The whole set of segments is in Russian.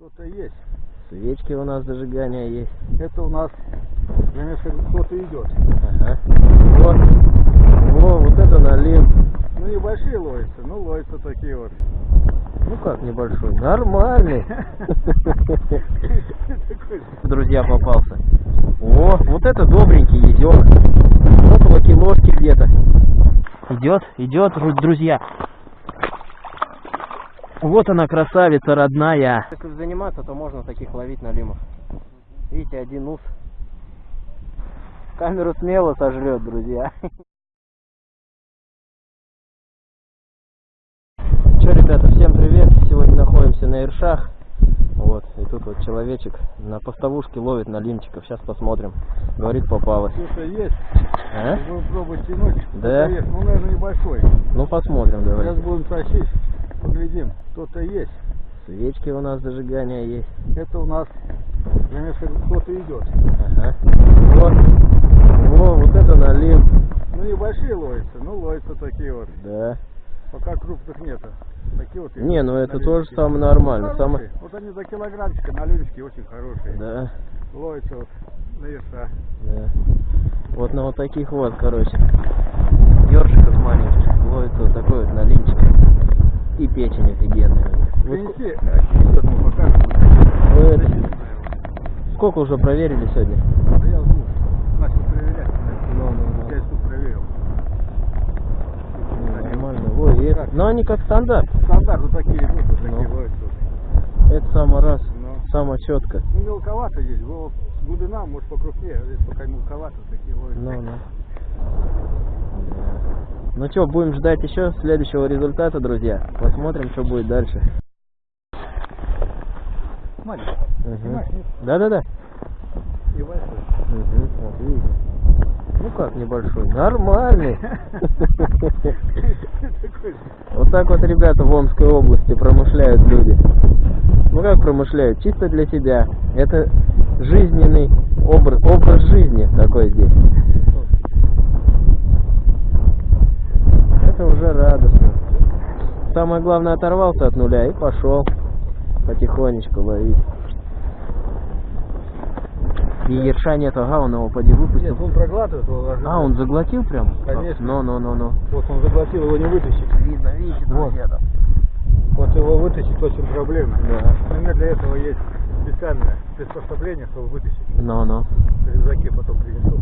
Кто-то есть. Свечки у нас зажигания есть. Это у нас, конечно, кто-то идет. Ага. Вот. Во, вот это налим. Ну, небольшие ловятся, ну, ловятся такие вот. Ну как небольшой? Нормальный. Друзья попался. О, вот это добренький езёк. Около килошки где-то. Идет, идет, ру- друзья. Вот она, красавица родная. Если заниматься, то можно таких ловить налимов. Видите, один ус. Камеру смело сожрет, друзья. Че, ребята, всем привет. Сегодня находимся на Иршах. Вот, и тут вот человечек на поставушке ловит налимчиков. Сейчас посмотрим. Говорит, попалось. Кто-то есть. А? Будем пробовать тянуть. Да? Есть. Ну, наверное, небольшой. Ну, посмотрим, Сейчас давай. будем тащить, поглядим. Кто-то есть. Свечки у нас зажигания есть. Это у нас, конечно, кто-то идет. Ага. Вот. Во, вот это налим. Ну, небольшие ловятся, ну, ловятся такие вот. Да. Пока крупных нету. Такие вот. Не, ну это тоже самое нормально. Хорошие. Самое... Вот они за килограммчика, налимчики очень хорошие. Да, Ловятся вот на ерша. да. Вот на вот таких вот, короче. Ёршиков маленьких. Ловится вот такой вот налимчик. И печень офигенная. Принеси, а, покажем. это- Защиту его. сколько уже проверили сегодня? Да я ну, начал проверять. Ну, ну, Пять штук проверил. Ну, нормально. Ой, и Но они как стандарт. Стандарт вот такие идут, вот такие Ну. ловятся. вот. Это самый раз. Ну. Самое четко. Ну, мелковато здесь, было глубина, может, покрупнее, а здесь пока мелковато, такие ловятся. Ну, ну. Ну что, будем ждать еще следующего результата, друзья. Посмотрим, что будет дальше. Да-да-да. Вот видите. Ну как небольшой? Нормальный. Вот так вот ребята в Омской области промышляют люди. Ну как промышляют? Чисто для себя. Это жизненный образ, образ жизни такой здесь. Это уже радостно. Самое главное оторвался от нуля и пошел потихонечку ловить. И ерша нет, ага, он его поди выпустил. Нет, он проглатывает его. ложится. А, он заглотил прям? Конечно. Ну, ну, ну, ну. Вот он заглотил, его не вытащить. Видно, видите, Вот. друзья, там. Вот его вытащить очень проблемно. Да. Меня для этого есть специальное приспособление, чтобы вытащить. Ну, ну, В рюкзаке потом принесу.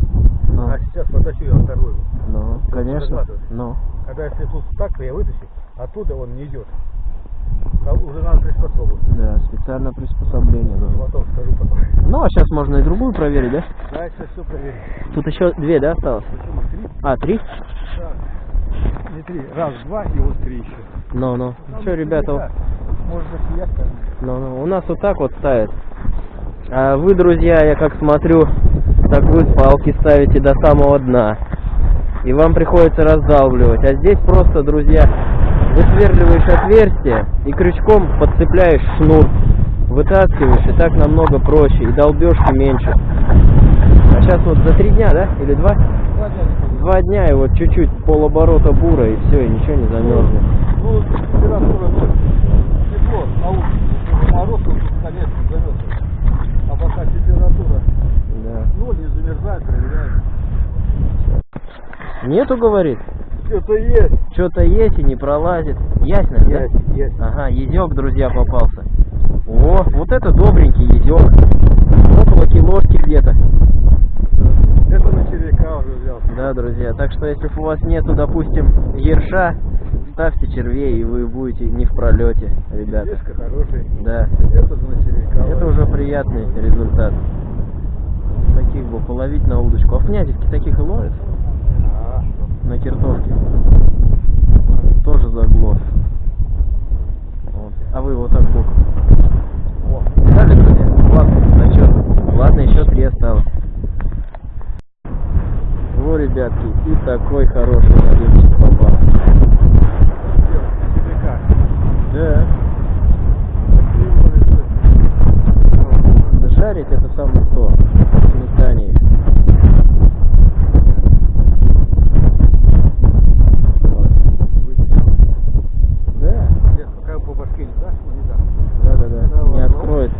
ну, А сейчас потащу я вторую. ну, конечно. Ну, Когда если тут так я вытащу, оттуда он не идет. А уже надо приспособу. да, специальное приспособление. нужно. Потом скажу потом. Ну, а сейчас можно и другую проверить, да? Да, сейчас все проверим. Тут еще две, да, осталось? Почему три? А, три? Так. Не три. Раз, два и вот три еще. Ну, ну. Там Что, ребята, Может быть, я скажу. ну, ну, у нас вот так вот ставят. А вы, друзья, я как смотрю, так вы палки ставите до самого дна. И вам приходится раздалбливать. А здесь просто, друзья, высверливаешь отверстие и крючком подцепляешь шнур. Вытаскиваешь, и так намного проще, и долбежки меньше. А сейчас вот за три дня, да? Или два? Два дня. Два и вот чуть-чуть полоборота бура, и все, и ничего не замерзнет. Ну, температура. Тепло на улице. Уже Мороз тут, конечно, замерзает. А пока температура Да. ноль, не замерзает, проверяем. Нету, говорит? Что-то есть. Что-то есть и не пролазит. Ясно, да? Есть, есть. Ага, езек, друзья, попался. О, вот это добренький езек. Около килошки где-то. Это на червяка уже взял. Да, друзья. Так что, если у вас нету, допустим, ерша, ставьте червей, и вы будете не в пролете, ребята. Дешка хороший. Да. Это на червяка. Это уже приятный результат. Таких бы половить на удочку. А в князевке таких и ловят? А, что? На киртовке. Тоже заглот. Вот. А вы вот так боком. Дали, друзья? Ладно, зачет. Ладно, еще три осталось. Во, ребятки, и такой хороший налимчик попал. Червяка. Да. Да жарить это самое то. Сметане. Да, Нет, пока по башке не дашь, ну не дашь. да, да, да. Да Не ладно. откроет.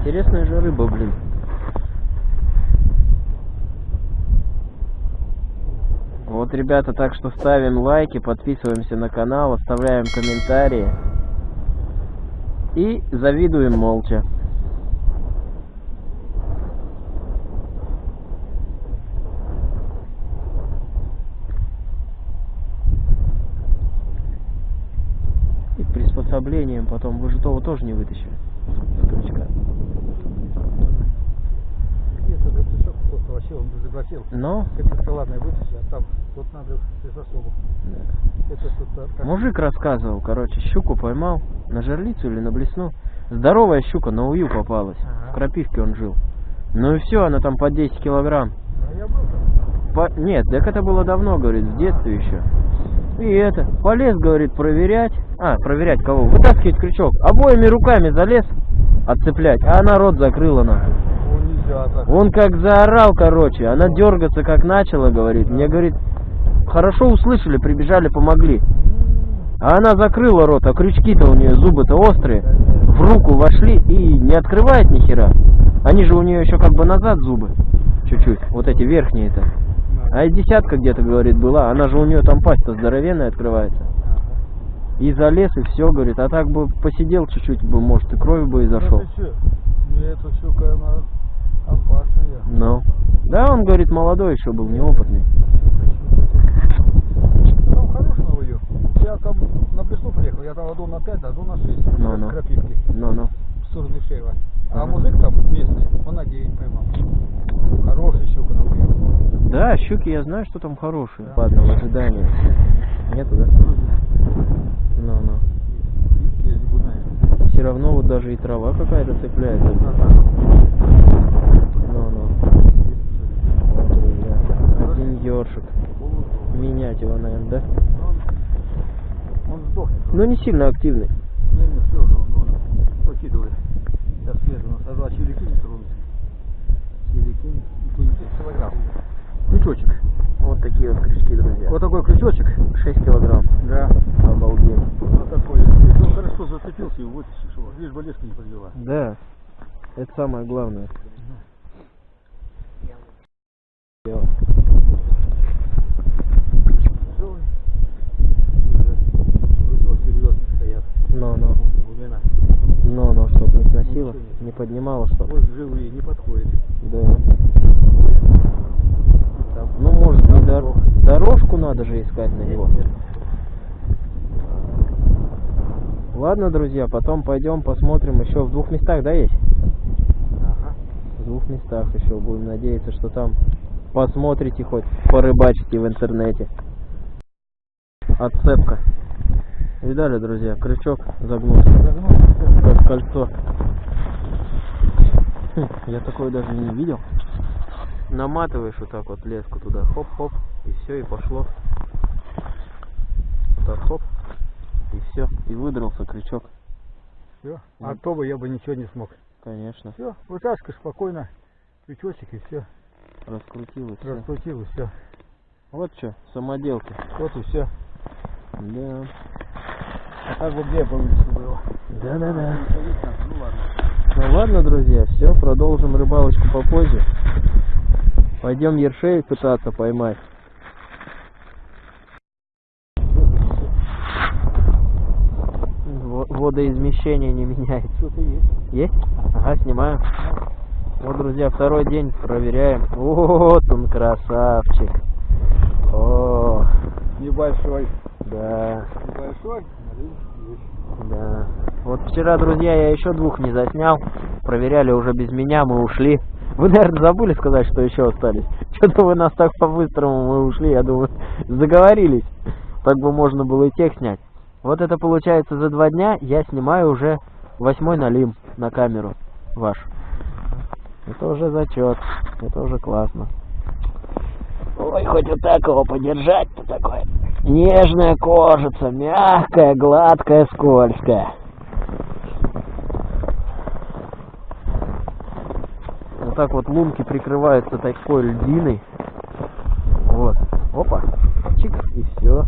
Интересная же рыба, блин. Вот, ребята, так что ставим лайки, подписываемся на канал, оставляем комментарии. И завидуем молча. И приспособлением потом вы же того тоже не вытащили. С крючка. Вообще он заглотил. Но, Как салатный вытащи, а там тут надо без особо. Это тут а, как- мужик рассказывал, короче, щуку поймал на жерлицу или на блесну. Здоровая щука на ую попалась. Ага. В Крапивке он жил. Ну и все, она там по 10 килограмм. Я был там. По- Нет, так это было давно, говорит, в детстве еще. И это, полез, говорит, проверять. А, проверять кого? Вытаскивать крючок. Обоими руками залез отцеплять, а она рот закрыла нахуй. Так. Он как заорал, короче, она дергаться как начала, говорит. Мне, говорит, хорошо услышали, прибежали, помогли. А она закрыла рот, а крючки-то у нее зубы-то острые. В руку вошли и не открывает ни хера. Они же у нее еще как бы назад зубы. Чуть-чуть. Вот эти верхние-то. А и десятка где-то, говорит, была. Она же у нее там пасть-то здоровенная открывается. И залез, и все, говорит. А так бы посидел чуть-чуть бы, может, и кровь бы и зашел. Эта щука, она опасная. Ну. Да, он, говорит, молодой еще был, неопытный. Там хороший на ее. Я там на Блесну приехал, я там аду на 5, аду на 6. Ну, ну. Крапивки. Ну-ну. В сторону Шеева. А Ага. мужик там местный, он на 9 поймал. Хороший щука на ее. Да, щуки, я знаю, что там хорошие. Да. Ладно, в ожидании. Нету, да? Не знаю. Все равно вот даже и трава какая-то цепляется. Ну-ну. Вот, друзья. Один ёршик. Менять его, наверное, да? Он. Ну, не сильно активный. Не, не, все же, он, он покидывает. Сейчас свежу насажу, а червяки не тронутся. Червяки, и то не 10 килограмм. Крючочек. Вот такие вот крючки, друзья. Вот такой крючочек. 6 килограмм. Да. Обалдеть. Вот такой. Если он хорошо зацепился, его вытащишь его. Лишь бы леска не подвела. Да. Это самое главное. Всё. Все. Вроде серьезно стоят. Ну-ну. Глубина. Ну-ну, чтоб не поднимало, чтоб. Вот живые, не подходит. Да. Там, Ну, может, не дор- дорожку надо же искать на него. Нет, нет. Ладно, друзья, потом пойдем посмотрим еще в двух местах, да, есть? Ага. В двух местах еще будем надеяться, что там посмотрите хоть, порыбачите в интернете. Отцепка. Видали, друзья, крючок загнулся, Загнул. как кольцо. Я такое даже не видел. Наматываешь вот так вот леску туда, хоп-хоп, и все, и пошло. Вот так хоп, и все, и выдрался крючок, Все. А то бы я бы ничего не смог. конечно. Все, вытаскиваешь спокойно. Крючочек и все. Раскрутил и все. Раскрутил и все. Вот что, самоделки. Вот и все. Да. А так бы где получится было. Да-да-да. Ну ладно. Ну ладно, друзья, все, продолжим рыбалочку попозже. Пойдем ершей пытаться поймать. Во- Водоизмещение не меняется. Что-то есть. Есть? Ага, снимаю. Вот, друзья, второй день проверяем. Вот он, красавчик. О, Небольшой. Да, Небольшой. да. Вот вчера, друзья, я еще двух не заснял. Проверяли уже без меня, мы ушли. Вы, наверное, забыли сказать, что еще остались. Что-то вы нас так по-быстрому мы ушли, я думаю, заговорились. Так бы можно было и тех снять. Вот это получается за два дня я снимаю уже восьмой налим на камеру ваш. Это уже зачет, это уже классно. Ой, хоть вот так его подержать-то такое. Нежная кожица, мягкая, гладкая, скользкая. Вот так вот лунки прикрываются такой льдиной. Вот. Опа. Чик. И все.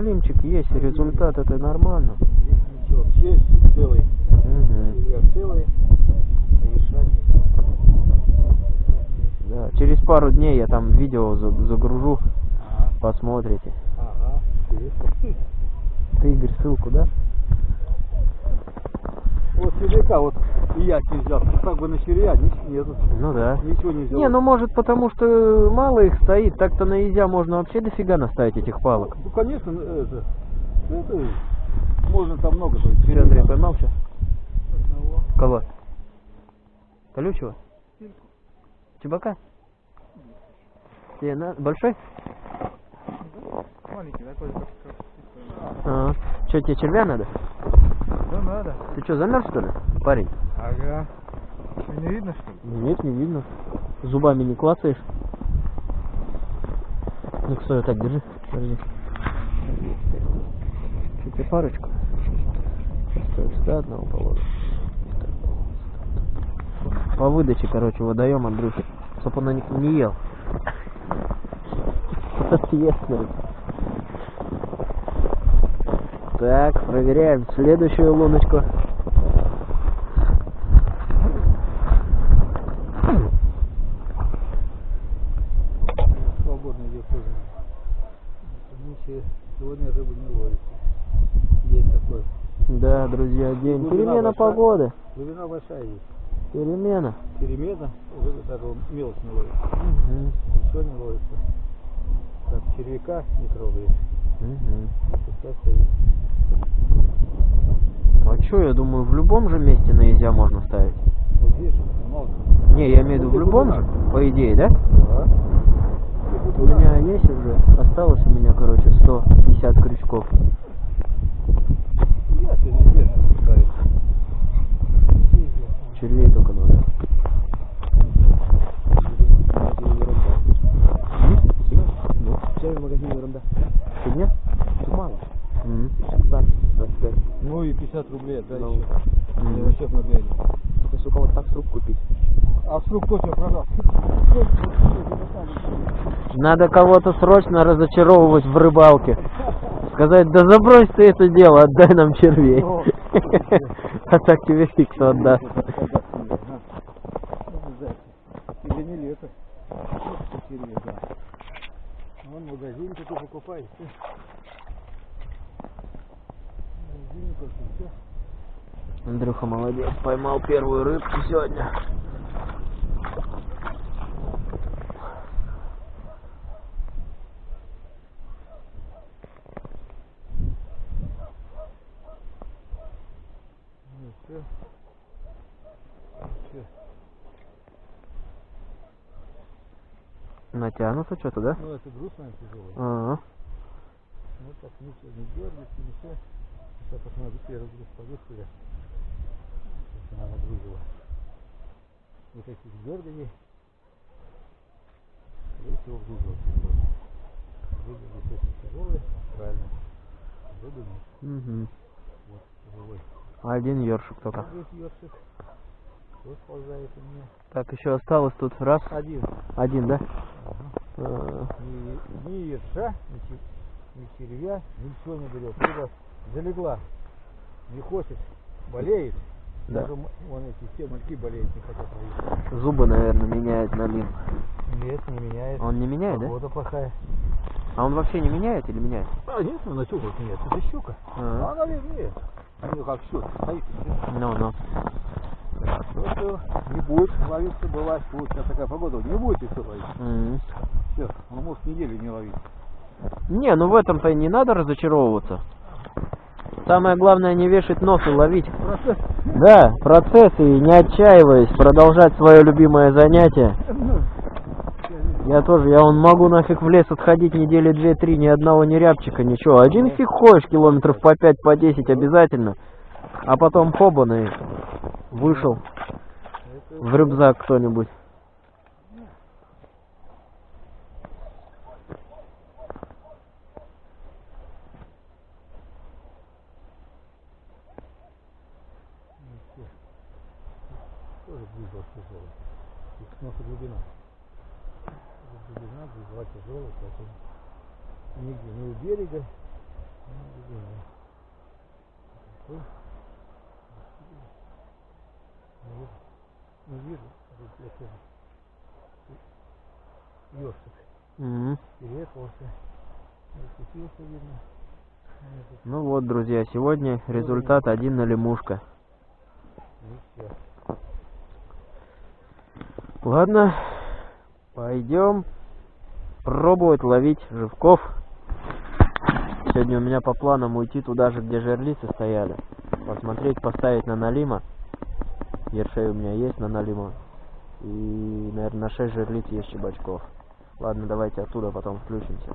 Уже налимчик есть, результат это нормально. Ничего. Честь целый. Червяк целый. Да, через пару дней я там видео за- загружу, Ага. посмотрите. Ага. Ты, Игорь, ссылку, да? Вот червяка вот и я не взял. Как бы на червя ни- нету. Ну да. Ничего не взял. Не, ну может потому что мало их стоит, так-то на Изя можно вообще дофига наставить этих палок. Ну, конечно, ну, это, ну, это можно там много. Че, Андрей, поймал что? Одного. Кого? Колючего? Чебака? Тебе на... Большой? Маленький такой, как, А, что, тебе червя надо? Да надо. Ты что, замерз что ли, парень? Ага. Что, не видно, что ли? Нет, не видно. Зубами не клацаешь. Ну, стой, так, держи. Подожди. Что, тебе парочку? Сюда одного положим. По выдаче, короче, водоем Андрюхи. Чтоб он не ел. Ответственно. Так, проверяем следующую луночку. Свободно идет тоже. Ничего, сегодня рыбу не ловится. Есть такой. Да, друзья, день. Глубина Перемена большая. погоды. Глубина большая есть. Перемена. Перемена, уже даже мелочь не ловит. Мгм. Ничего не ловится. Так, червяка не трогает. А чё, я думаю, в любом же месте на изя можно ставить. Вот здесь же много. Не, я имею в виду в любом же, по идее, да? Да. У меня есть уже, осталось у меня, короче, 150 крючков. Я сегодня здесь ставит. Червей только надо. Ну, чай в магазине ерунда. Фигня? Мало. Мгм. Так, 25. Ну и 50 рублей отдай Ну. еще. Мгм. Не расчет на двери. Только, сука, вот так с рук купить. А с рук кто тебя продал? Надо кого-то срочно разочаровывать в рыбалке. Сказать, да забрось ты это дело, отдай нам червей. О. А так тебе фиг кто отдаст. Или не лето. Червей, да. Вон в магазине только покупай. всё. В магазине только всё. Андрюха молодец, поймал первую рыбку сегодня. Ну. Натянутся что-то, да? Ну это груз, наверное, тяжелый. Ага. Ну так ничего, не дергается, ничего. Сейчас посмотрю, первый груз повесили. Она нагрузила. Вот таких дерганий. Скорее всего, грузила тяжелый. Рыба действительно тяжелая, правильно. Рыбы нет. Угу. Вот, живой. Один ёршик только. Здесь ёршик. Вот ползает у меня. Так, еще осталось тут раз. Один. Один, да? Ага. А, Ни, ни ерша, ни, ни червя, ничего не берет. Залегла, не хочет, болеет. Да. Вон эти все мальки болеют, не хотят ловить. Зубы, наверное, меняет на лин. Нет, не меняет. Он не меняет, да? Погода плохая. А он вообще не меняет или меняет? А нет, ну на щуку нет, это щука. А. А она вернее. Ну как щука, стоит. Ну, ну. Просто не будет ловиться, бывает, вот сейчас такая погода, не будет все ловить. М. Все, он может неделю не ловить. Не, ну в этом-то и не надо разочаровываться. Самое главное не вешать нос и ловить. Процесс. Да, процесс и не отчаиваясь, продолжать свое любимое занятие. Я тоже, я он могу нафиг в лес отходить недели две-три, ни одного ни рябчика, ничего. Один фиг ходишь километров по пять, по десять обязательно. А потом хобан и вышел в рюкзак кто-нибудь. Тоже двигал тяжелый. И снова глубина. Глубина двигала тяжелая, поэтому нигде, ни у берега, Ну? Не вижу. Не вижу. Ёршик. Зацепился, видно. Ну вот, друзья, сегодня результат один на лемушка. Все. Ладно, пойдем пробовать ловить живков. Сегодня у меня по планам уйти туда же, где жерлицы стояли. Посмотреть, поставить на налима. Ершей у меня есть на налима. И, наверное, на 6 жерлиц есть щебачков. Ладно, давайте оттуда потом включимся.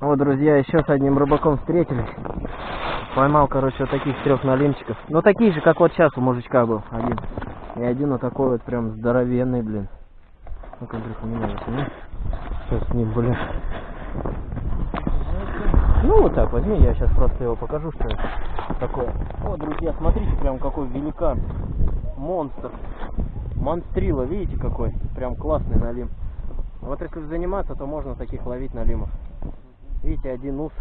Вот, друзья, еще с одним рыбаком встретились. Поймал, короче, вот таких трех налимчиков. Ну, такие же, как вот сейчас у мужичка был один. И один вот такой вот прям здоровенный, блин. Ну-ка, Андрюха, меня возьми. Сейчас с ним, блин. Ну, вот так возьми, я сейчас просто его покажу, что это такое. Вот, друзья, смотрите, прям какой великан. Монстр. Монстрила, видите какой? Прям классный налим. Вот если заниматься, то можно таких ловить налимов. Видите, один ус.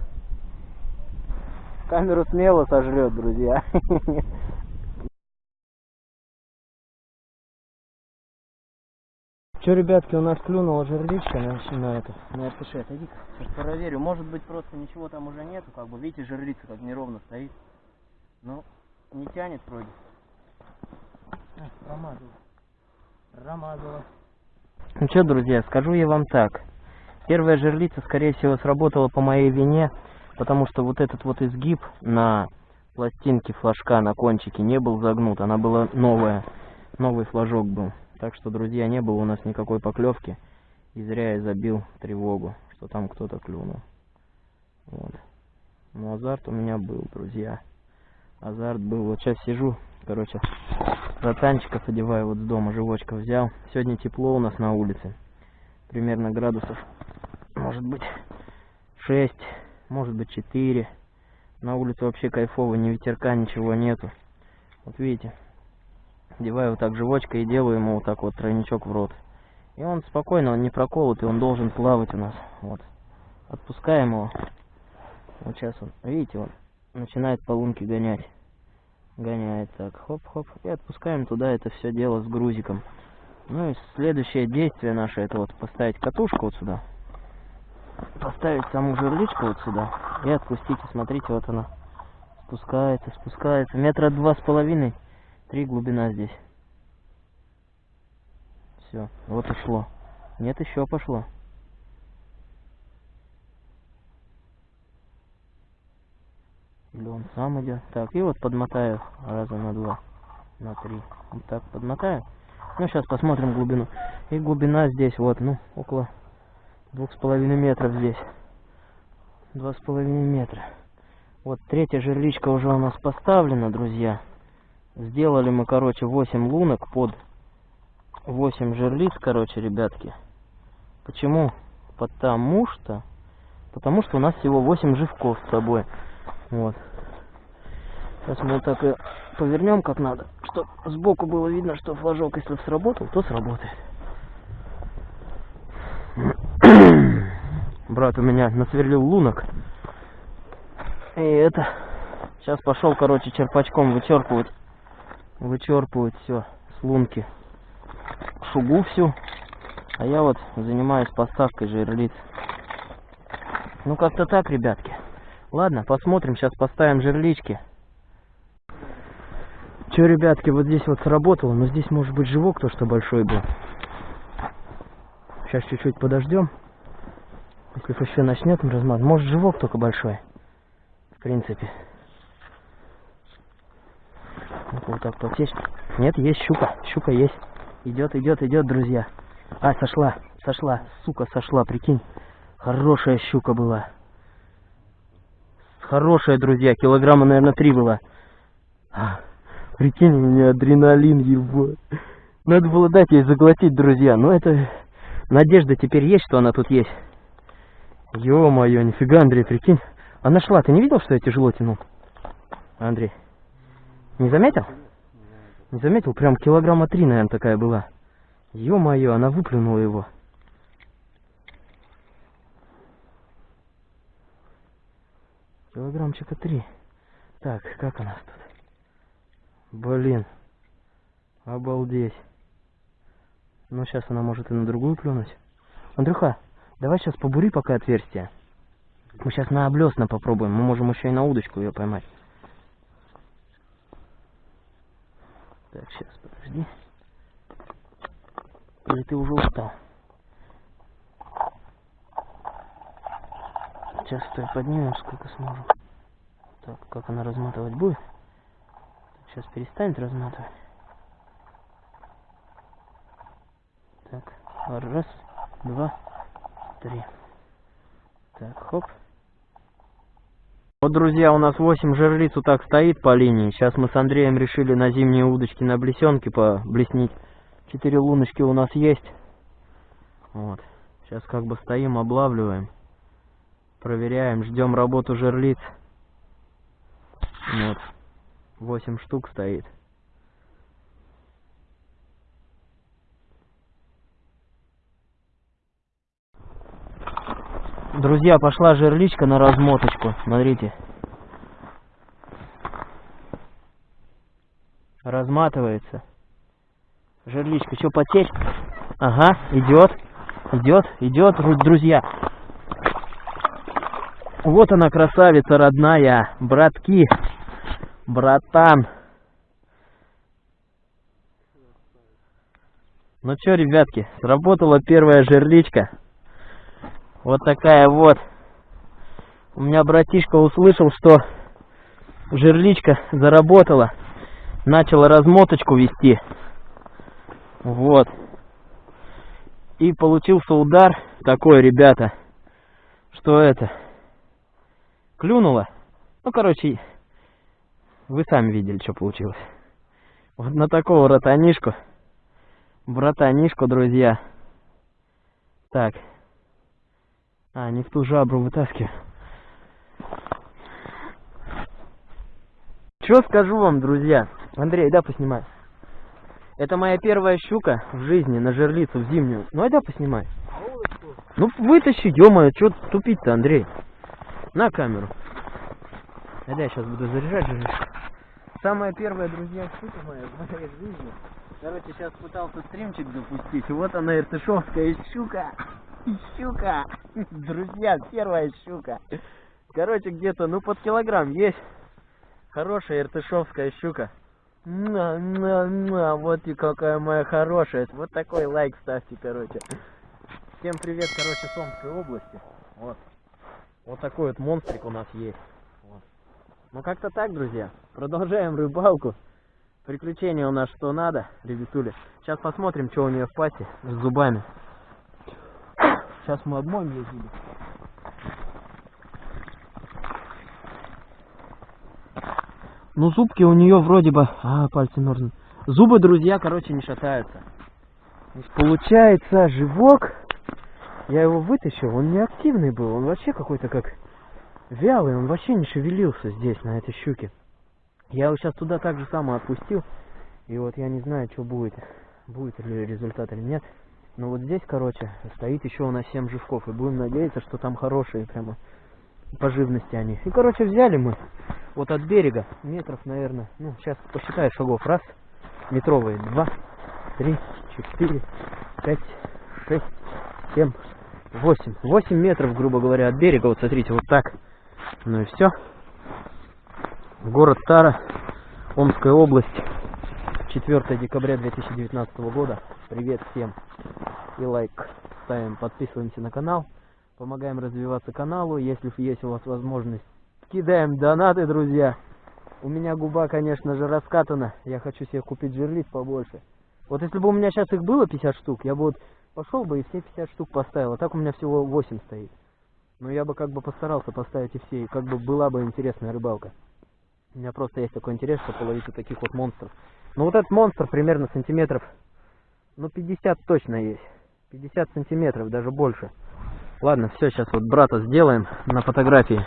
Камеру смело сожрет, друзья. Че, ребятки, у нас клюнула жерличка на, на это, на РТШ. Отойди-ка, сейчас проверю. Может быть, просто ничего там уже нету, как бы. Видите, жерлица как неровно стоит. Ну, не тянет вроде. А, промазала. Промазала. Ну что, друзья, скажу я вам так. Первая жерлица, скорее всего, сработала по моей вине, потому что вот этот вот изгиб на пластинке флажка на кончике не был загнут. Она была новая. Новый флажок был. Так что, друзья, не было у нас никакой поклевки. И зря я забил тревогу, что там кто-то клюнул. Вот. Но азарт у меня был, друзья. Азарт был. Вот сейчас сижу, короче, ротанчиков одеваю вот с дома, живочка взял. Сегодня тепло у нас на улице. Примерно градусов, может быть, 6, может быть, 4. На улице вообще кайфово, ни ветерка, ничего нету. Вот видите, Одеваю вот так живочка и делаю ему вот так вот тройничок в рот. И он спокойно, он не проколот, и он должен плавать у нас. Вот. Отпускаем его. Вот сейчас он, видите, он начинает по лунке гонять. Гоняет так, хоп-хоп. И отпускаем туда это все дело с грузиком. Ну и следующее действие наше, это вот поставить катушку вот сюда. Поставить саму жерличку вот сюда. И отпустить. И смотрите, вот она спускается, спускается. Метра два с половиной. Три глубина здесь. Все, вот ушло. Нет, еще пошло. Или он сам идет. Так, и вот подмотаю раза на два, на три. Вот так подмотаю. Ну, сейчас посмотрим глубину. И глубина здесь вот, ну, около двух с половиной метров здесь. Два с половиной метра. Вот третья жерличка уже у нас поставлена, друзья. Сделали мы, короче, 8 лунок под 8 жерлиц, короче, ребятки. Почему? Потому что... Потому что у нас всего 8 живков с собой. Вот. Сейчас мы вот так и повернем как надо, чтобы сбоку было видно, что флажок, если сработал, то сработает. Брат у меня насверлил лунок. И это... Сейчас пошел, короче, черпачком вычерпывать вычерпывать все с лунки шугу всю. А я вот занимаюсь поставкой жерлиц. Ну как-то так, ребятки. Ладно, посмотрим, сейчас поставим жерлички. Че, ребятки, вот здесь вот сработало, но здесь может быть живок то, что большой был. Сейчас чуть-чуть подождем. Если еще начнет размат, может живок только большой. В принципе. Ну-ка вот так подсечь. Нет, есть щука. Щука есть. Идет, идет, идет, друзья. А, сошла, сошла. Сука, сошла, прикинь. Хорошая щука была. Хорошая, друзья. Килограмма, наверное, три было. А, прикинь, у меня адреналин, его. Надо было дать ей заглотить, друзья. Но это... Надежда теперь есть, что она тут есть. Ё-моё, нифига, Андрей, прикинь. Она шла, ты не видел, что я тяжело тянул? Андрей. Не заметил? Не заметил? Прям килограмма три, наверное, такая была. Ё-моё, она выплюнула его. Килограммчика три. Так, как у нас тут? Блин. Обалдеть. Ну, сейчас она может и на другую клюнуть. Андрюха, давай сейчас побури пока отверстие. Мы сейчас на облесна попробуем. Мы можем еще и на удочку ее поймать. Так, сейчас, подожди. Или ты уже устал? Сейчас стой, поднимем, сколько сможем. Так, как она разматывать будет? Сейчас перестанет разматывать. Так, раз, два, три. Так, хоп. Вот, друзья, у нас 8 жерлиц вот так стоит по линии. Сейчас мы с Андреем решили на зимние удочки на блесенке поблеснить. Четыре луночки у нас есть. Вот. Сейчас как бы стоим, облавливаем. Проверяем, ждем работу жерлиц. Вот. 8 штук стоит. Друзья, пошла жерличка на размоточку. Смотрите. Разматывается. Жерличка, что, потерь? Ага, идет. Идет, идет, друзья. Вот она, красавица родная. Братки. Братан. Ну что, ребятки, сработала первая жерличка. Вот такая вот. У меня братишка услышал, что жерличка заработала. Начала размоточку вести. Вот. И получился удар такой, ребята, что это, клюнуло. Ну, короче, вы сами видели, что получилось. Вот на такого братанишку, братанишку, друзья. Так. А, не в ту жабру вытаскиваю. Что скажу вам, друзья? Андрей, да, поснимай. Это моя первая щука в жизни на жерлицу в зимнюю. Ну, айда поснимай. Ну, вытащи, ё-моё, что тупить-то, Андрей? На камеру. Айда, я сейчас буду заряжать жерлицу. Самая первая, друзья, щука моя в моей жизни. Короче, сейчас пытался стримчик запустить. Вот она, иртышовская щука. Щука. Друзья, первая щука. Короче, где-то, ну, под килограмм есть. Хорошая иртышовская щука. На, на, на, вот и какая моя хорошая. Вот такой лайк ставьте, короче. Всем привет, короче, с Омской области. Вот. Вот такой вот монстрик у нас есть. Вот. Ну, как-то так, друзья. Продолжаем рыбалку. Приключения у нас что надо, ребятули. Сейчас посмотрим, что у нее в пасти с зубами. Сейчас мы обмоем ее. Ну, зубки у нее вроде бы... А, пальцы нужны. Зубы, друзья, короче, не шатаются. Получается, живок... Я его вытащил, он не активный был. Он вообще какой-то как вялый. Он вообще не шевелился здесь, на этой щуке. Я его сейчас туда так же само отпустил. И вот я не знаю, что будет. Будет ли результат или нет. Но вот здесь, короче, стоит еще у нас 7 живков. И будем надеяться, что там хорошие прямо по живности они. И, короче, взяли мы вот от берега метров, наверное, ну, сейчас посчитаю шагов. Раз, метровые, два, три, четыре, пять, шесть, семь, восемь. Восемь метров, грубо говоря, от берега. Вот смотрите, вот так. Ну и все. Город Тара, Омская область. 4 декабря 2019 года. Привет всем. И лайк ставим, подписываемся на канал. Помогаем развиваться каналу. Если есть у вас возможность, кидаем донаты, друзья. У меня губа, конечно же, раскатана. Я хочу себе купить жерлиц побольше. Вот если бы у меня сейчас их было 50 штук, я бы вот пошел бы и все 50 штук поставил. А так у меня всего 8 стоит. Но я бы как бы постарался поставить и все. И как бы была бы интересная рыбалка. У меня просто есть такой интерес, чтобы половить вот таких вот монстров. Ну вот этот монстр примерно сантиметров, ну 50 точно есть. 50 сантиметров, даже больше. Ладно, все, сейчас вот брата сделаем на фотографии.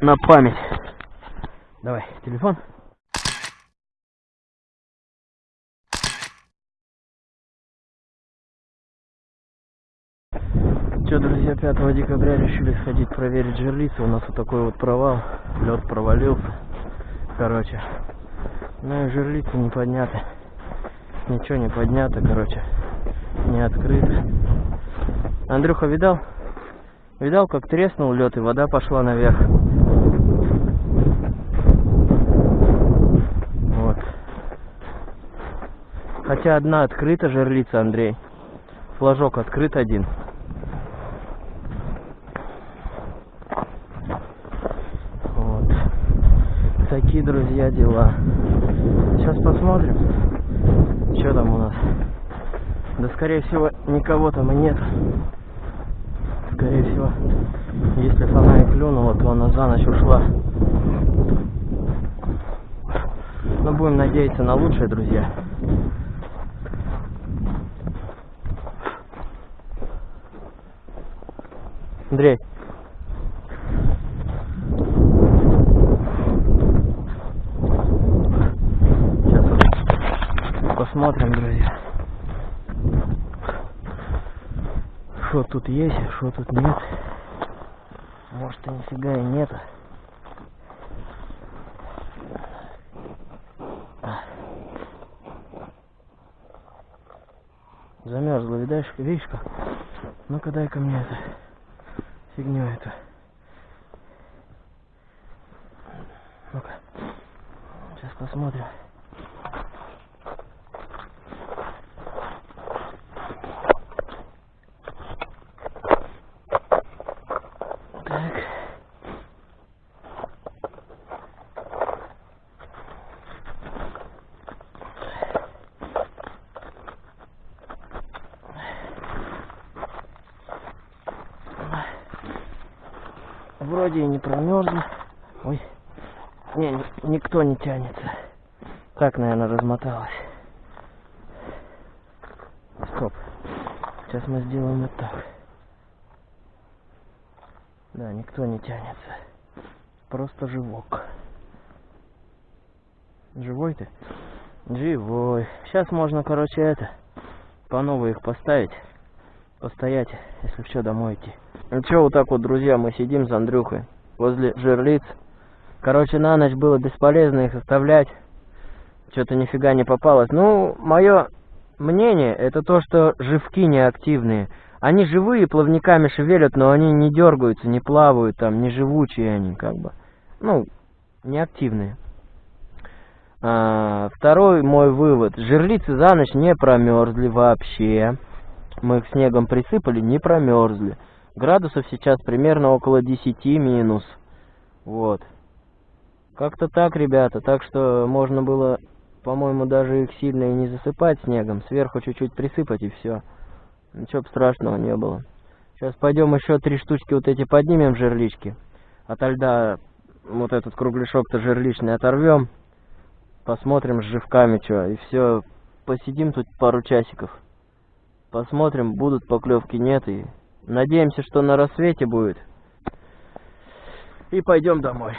На память. Давай, телефон. что, друзья, 5 декабря решили сходить проверить жерлицу. У нас вот такой вот провал. Лед провалился. Короче. Ну и жерлица не поднята. Ничего не поднято, короче. Не открыто. Андрюха, видал? Видал, как треснул лед и вода пошла наверх? Вот. Хотя одна открыта жерлица, Андрей. Флажок открыт один. Вот. Такие, друзья, дела. Сейчас посмотрим, что там у нас. Да, скорее всего, никого там и нет. Скорее всего, если она и клюнула, то она за ночь ушла. Но будем надеяться на лучшее, друзья. Андрей. Сейчас посмотрим, друзья. Что тут есть, что тут нет. Может и нифига и нет. Замерзла, видишь, видишь как? Ну-ка дай-ка мне это фигню эту. Ну-ка. Сейчас посмотрим. Так. Вроде и не промерзла. Ой. Не, ни- никто не тянется. Так, наверное, размоталась. Стоп. Сейчас мы сделаем вот так. Да, никто не тянется. Просто живок. Живой ты? Живой. Сейчас можно, короче, это, по новой их поставить. Постоять, если что, домой идти. Ну что, вот так вот, друзья, мы сидим с Андрюхой возле жерлиц. Короче, на ночь было бесполезно их оставлять. Что-то нифига не попалось. Ну, мое мнение, это то, что живки неактивные. Они живые, плавниками шевелят, но они не дергаются, не плавают там, не живучие они, как бы. Ну, неактивные. А, второй мой вывод. Жерлицы за ночь не промерзли вообще. Мы их снегом присыпали, не промерзли. Градусов сейчас примерно около 10 минус. Вот. Как-то так, ребята. Так что можно было, по-моему, даже их сильно и не засыпать снегом. Сверху чуть-чуть присыпать и все. Ничего страшного не было. Сейчас пойдем еще три штучки вот эти поднимем жерлички. Ото льда вот этот кругляшок-то жерличный оторвем. Посмотрим с живками что. И все. Посидим тут пару часиков. Посмотрим, будут поклевки, нет. И надеемся, что на рассвете будет. И пойдем домой.